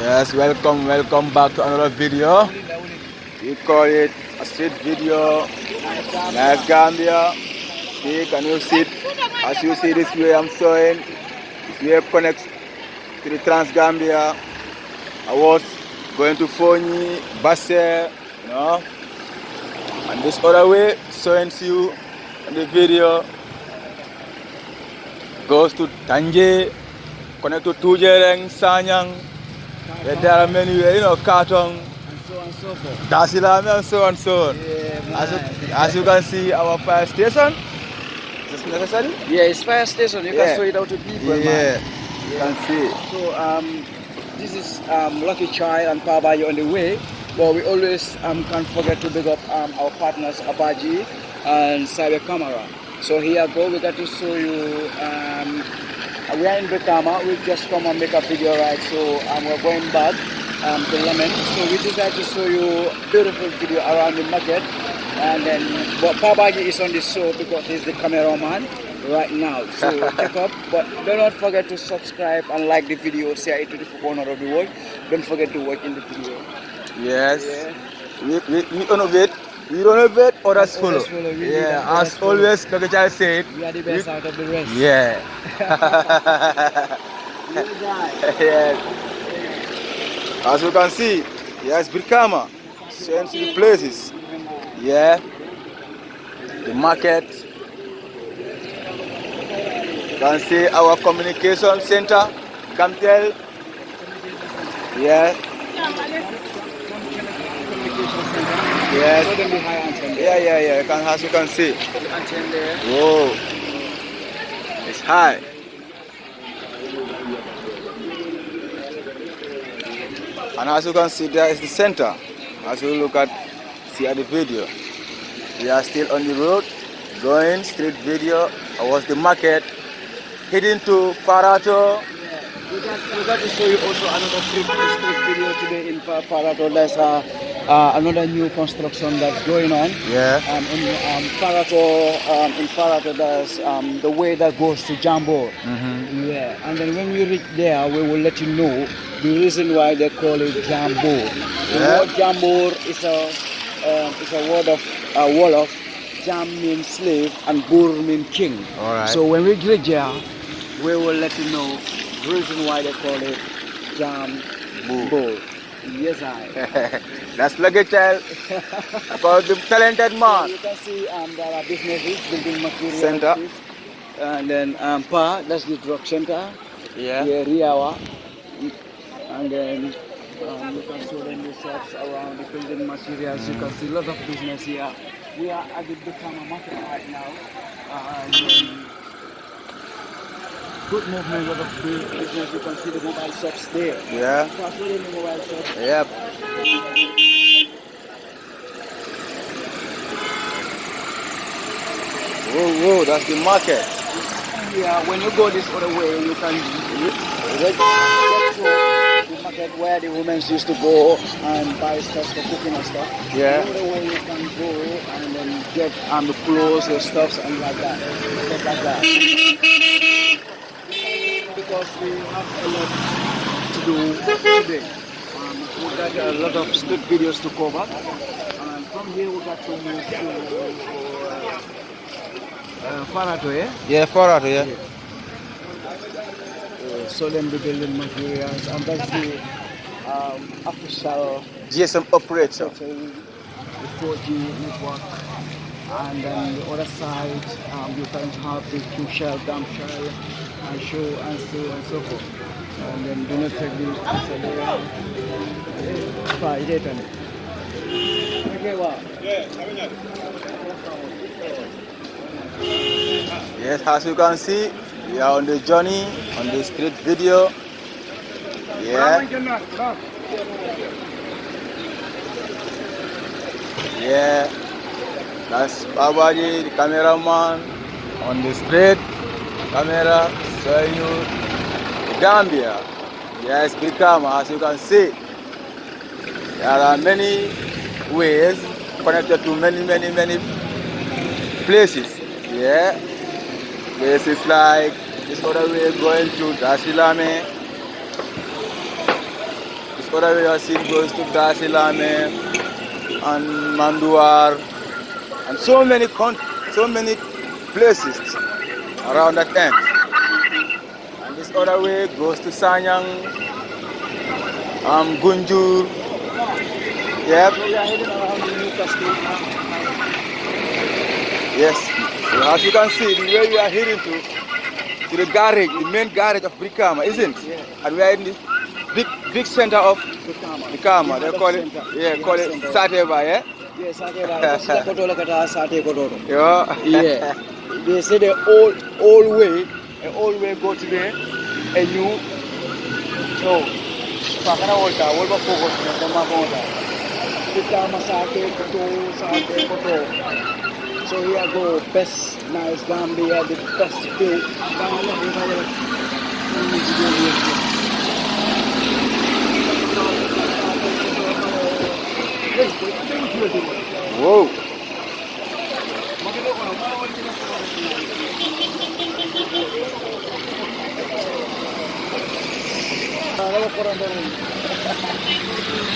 Yes, welcome, welcome back to another video. We call it a street video. Nice Gambia. See, can you see it? As you see this way I'm showing, this way connects to the Trans Gambia. I was going to Fonyi, Basse, you know. And this other way, showing to you in the video, goes to Tanji, connect to Tujereng, Sanyang. Yeah, there are many, you know, Katong, and so on and so forth. Dasilame, and so on and so on. Yeah, As you, as you can see, our fire station. Is this necessary? yeah, it's fire station. You Yeah. can show it out to people, yeah, man. you can see. So um, this is um, Lucky Child and Pabaji on the way. But we always um, can't forget to big up um, our partners Abaji and Cyber Camera. So here I go. We got to show you. Um, we are in Brikama. We just come and make a video right. So um, we're going back um, to Lamin. So we decided to show you beautiful video around the market. And then, but Pabaji is on the show because he's the cameraman right now. So check up. But do not forget to subscribe and like the video. Share it to the corner of the world. Don't forget to watch in the video. Yes. Yeah. We, we, we innovate. We innovate, others follow. Others follow, we need Yeah, that, others as follow. always, Dr. Child said. We are the best out of the rest. Yeah. yes. As you can see, yes, Brikama. Showing to the places. Yeah. The market. You can see our communication center. Come tell. Yeah. Yes. Show them the high anthem. Yeah, yeah, yeah. You can, as you can see. Whoa. It's high. And as you can see, there is the center. As you look at, see at the video. We are still on the road, going street video. I was the market, heading to Parato. We got, we got to show you also another street, street video today in Pa- Parato. There's uh, uh, another new construction that's going on. Yeah. Um, in um, Parato, um, in Parato, there's um, the way that goes to Jambur. Mm-hmm. Yeah, and then when we reach there, we will let you know the reason why they call it Jambur. The Yeah. word Jambur is a um, is a word of a word of Jam means slave and Bur means king. All right. So when we reach there, we will let you know the reason why they call it Jambur. Yes, I. That's Lucky Child about the talented So man. you can see um, there are businesses, building materials. Center. And then um, Pa, that's the drug center. Yeah. Yeah, Riawa. And then um, you can show them the shops around the building materials. You can see a lot of business here. We are at the Brikama market right now. And um, good movement, lot of bu- business. You can see the mobile shops there. Yeah. See the mobile shops. Yep. Whoa, whoa, that's the market. Yeah, when you go this other way, you can get to the market where the women used to go and buy stuff for cooking and stuff. Yeah. The other way you can go and then get um, the clothes and stuff and like that. Stuff like that. Because we have a lot to do today. Um, we got a lot of street videos to cover. And from here we got to move to uh, Farato, yeah? Yeah, far out, yeah. uh, solemn building materials and that's the um, official GSM operator. so the 4G network and then the other side um, you can have the two shell, dump shell and show and so and so forth and then do not take the Fine, it is. Okay, wow. Yes, as you can see, we are on the journey on the street video. Yeah, yeah. That's Babaji, the cameraman on the street camera you Gambia. Yes, Brikama, as you can see. There are many ways connected to many, many, many places. Yeah. Places like this other way going to Dasilame. This other way I see goes to Gasilame and Manduar and so many so many places around that end. And this other way goes to Sanyang, um, Gunjur. Yep. So we are heading around the Newcastle. Yes. So as you can see, the way we are heading to to the garage, the main garage of Brikama, isn't it? Yeah. And we are in the big big center of Brikama. Brikama. They call it yeah, call it. Sateva, yeah? Yes, Sate Baba. Sila Kotola Kata Sate Kotola. Yeah. Yeah. They say the old old way, the old way go to the a new no. Pakana volta, volta focus na tama volta. Kita masake koto, sate koto. So here go best nice Gambia, the best view. Gambia, we have a- Whoa.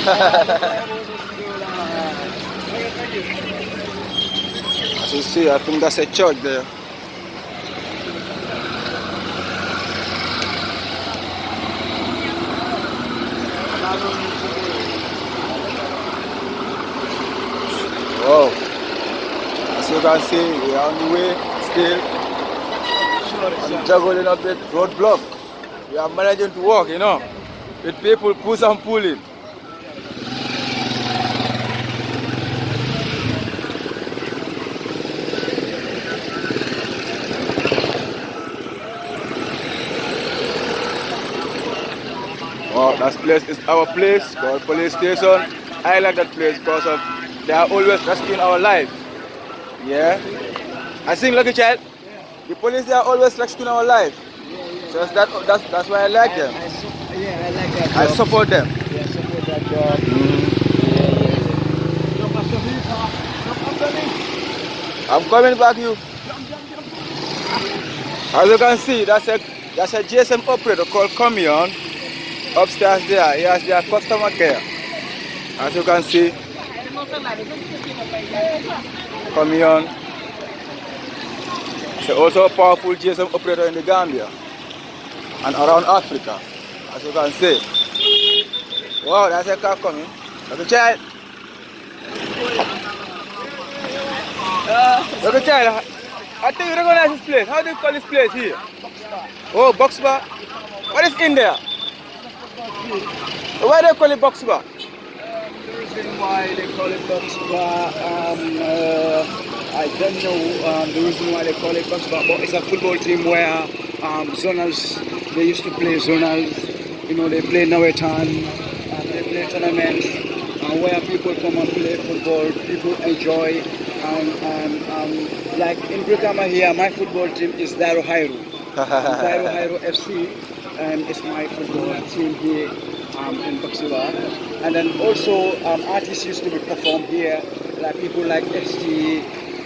As you see, I think that's a church there. Wow. As you can see, we are on the way still. I'm juggling up the roadblock. We are managing to walk, you know, with people push and pulling. Wow, that place is our place called police station. I like that place because of they are always risking our life. Yeah. I think lucky child. The police they are always risking our life. So that's that, that's that's why I like them. I, su- yeah, I like that. I job. support them. Yeah, support that job. Mm. I'm coming back you. As you can see, that's a that's a GSM operator called Comium upstairs there. He has their customer care. As you can see, Comium. He's also a powerful GSM operator in the Gambia and around Africa. As you can see. Wow, that's a car coming. Look at child. Look at child. I think you recognize this place. How do you call this place here? Oh, box bar. What is in there? Why do you call it box bar? The reason why they call it box bar, um, uh, I don't know um, the reason why they call it box bar, but it's a football team where um, zonals, they used to play zonals, you know, they play Nawetan, uh, they play tournaments, uh, where people come and play football, people enjoy, and, um, like in Brikama here, my football team is Dairo Hairu. Cairo Cairo FC and it's my football team here um, in. And then also um, artists used to be performed here, like people like ST,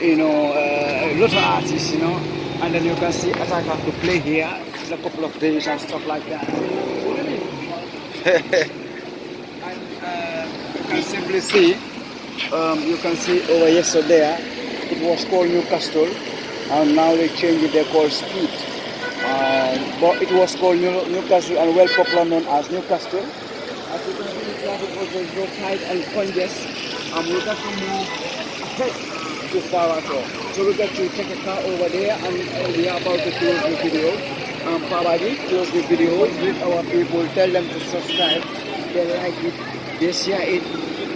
you know, uh, a lot of artists, you know. And then you can see Attack have to play here. A couple of days and stuff like that. and uh, you can simply see, um, you can see over yesterday, it was called Newcastle, and now they changed it, they call Speed. Um, but it was called New, Newcastle and well popular known as Newcastle. As you can see, the traffic was very tight and congested. And we got to move ahead to Farato. So we got to take a car over there and uh, we are about to close the video. Um, Pabadi, close the video, with our people, tell them to subscribe. They like it, they share it.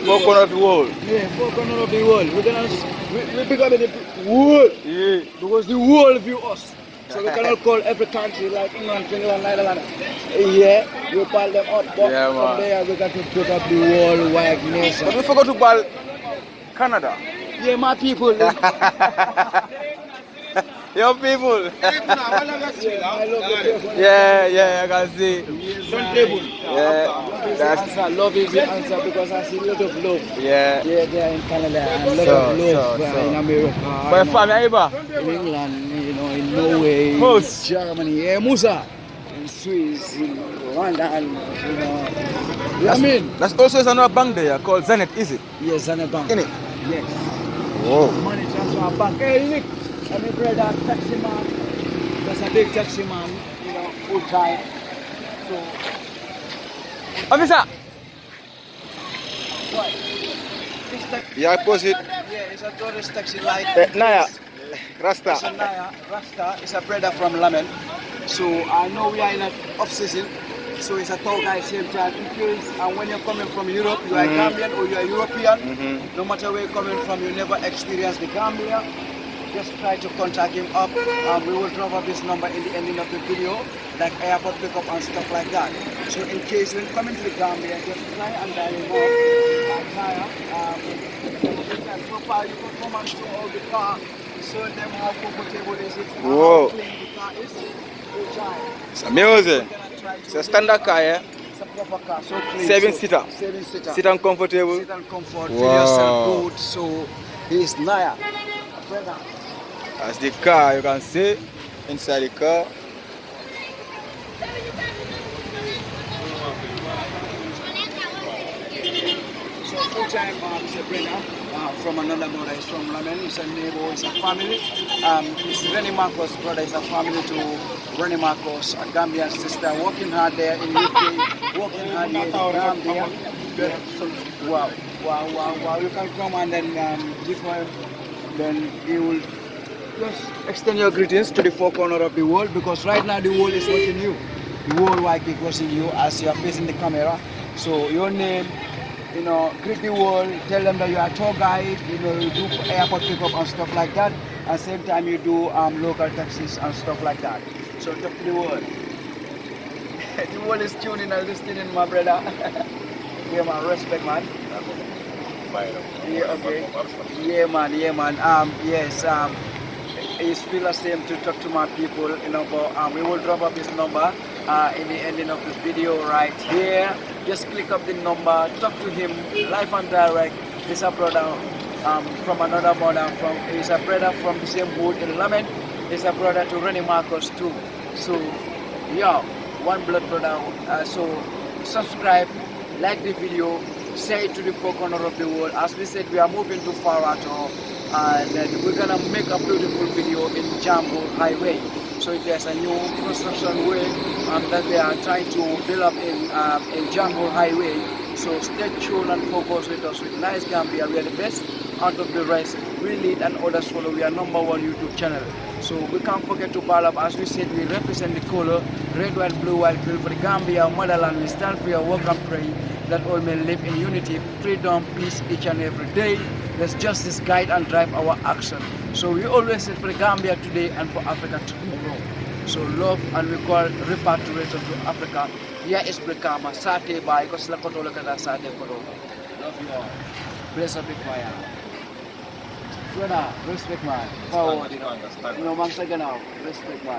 Four corner of the wall. Yeah, four corner of the world. We're gonna we, we up the world Yeah. because the world view us. So we cannot call every country like England, Finland, Netherlands. Yeah, we pile them up, but Yeah, from there we got to put up the worldwide nation. But we forgot to ball Canada. Yeah, my people. Your people. yeah, I love the people. yeah, I can see. Yeah, That's answer. Love is the answer because I see a lot of love. yeah. Yeah, they are in Canada and a lot So, of love so, so. in America. But family, in England, in Norway, Moose. Germany. Yeah, Musa. In Swiss, in London, you know. What I mean? That's also another bank there called Zenith, is it? Yes, Zenith Bank. In it? Yes. Oh. Money transfer bank. Hey, Nick, I'm a brother, taxi man. That's a big taxi man, you know, full time. So, Officer! what? This taxi, Yeah, I post it. yeah, it's a tourist taxi like Eh, Naya. This. It's a Rasta. Rasta, it's a brother from Lamin. So I know we are in an off season. So it's a tall guy same time. In case and when you're coming from Europe, you are Gambian or you are European, Mhm. no matter where you're coming from, you never experience the Gambia. Just try to contact him up. Um, we will drop up his number in the ending of the video, like airport pickup and stuff like that. So in case when coming to the Gambia, just try and dial him up. And try, um, so far you can come and show all the car, show them how comfortable is it, how Whoa. clean the car is. Go try. It's amazing. We're gonna try to It's a standard car, yeah? It's a proper car, so clean. Seven so- seater. Seven seater. Sit and comfortable. Sit and comfort. Feel Wow. yourself good. So he's Naya. Brother. That's the car, you can see inside the car. So full time um, he's a brother uh, from another mother. He's from Lamin. He's a neighbor. He's a family. Um, he's Rennie Marcos' brother. He's a family to Rennie Marcos, a Gambian sister, working hard there in UK, working hard here in Gambia. Wow, wow, wow, wow. You can come and then um, give her, then he will just extend your greetings to the four corner of the world because right now the world is watching you. The world wide is watching you as you are facing the camera. So your name, you know, greet the world, tell them that you are a tour guide, you know, you do airport pickup and stuff like that. At the same time you do um, local taxis and stuff like that. So talk to the world. the world is tuning and listening, my brother. yeah, man, respect, man. Yeah, okay. Yeah, man, yeah, man. Um, yes, um, it's feel the same to talk to my people, you know, but um, we will drop up his number uh, in the ending of this video right here. Just click up the number, talk to him live and direct. He's a brother um, from another mother, from he's a brother from the same hood in Lamin. He's a brother to Rennie Marcos too. So, yeah, one blood brother. Uh, so, subscribe, like the video, share it to the four corner of the world. As we said, we are moving to Farato and uh, we're gonna make a beautiful video in Jambur Highway. So there's a new construction way um, that they are trying to build up in, um, in Jambur Highway. So stay tuned and focus with us with Nice Gambia. We are the best out of the rest. We lead and others follow. We are number one YouTube channel. So we can't forget to ball up. As we said, we represent the color red, white, blue, white, blue for the Gambia, motherland. We stand for your work and pray that all men live in unity, freedom, peace each and every day. Let justice guide and drive our action. So we always say for Gambia today and for Africa tomorrow. So love and we call repatriation to Africa. Here is Brikama, Sate Bai, because la koto la kada Sate koto. Love you all. Bless up fire. Brother, respect man. Forward, you know. Man, second now. Respect man.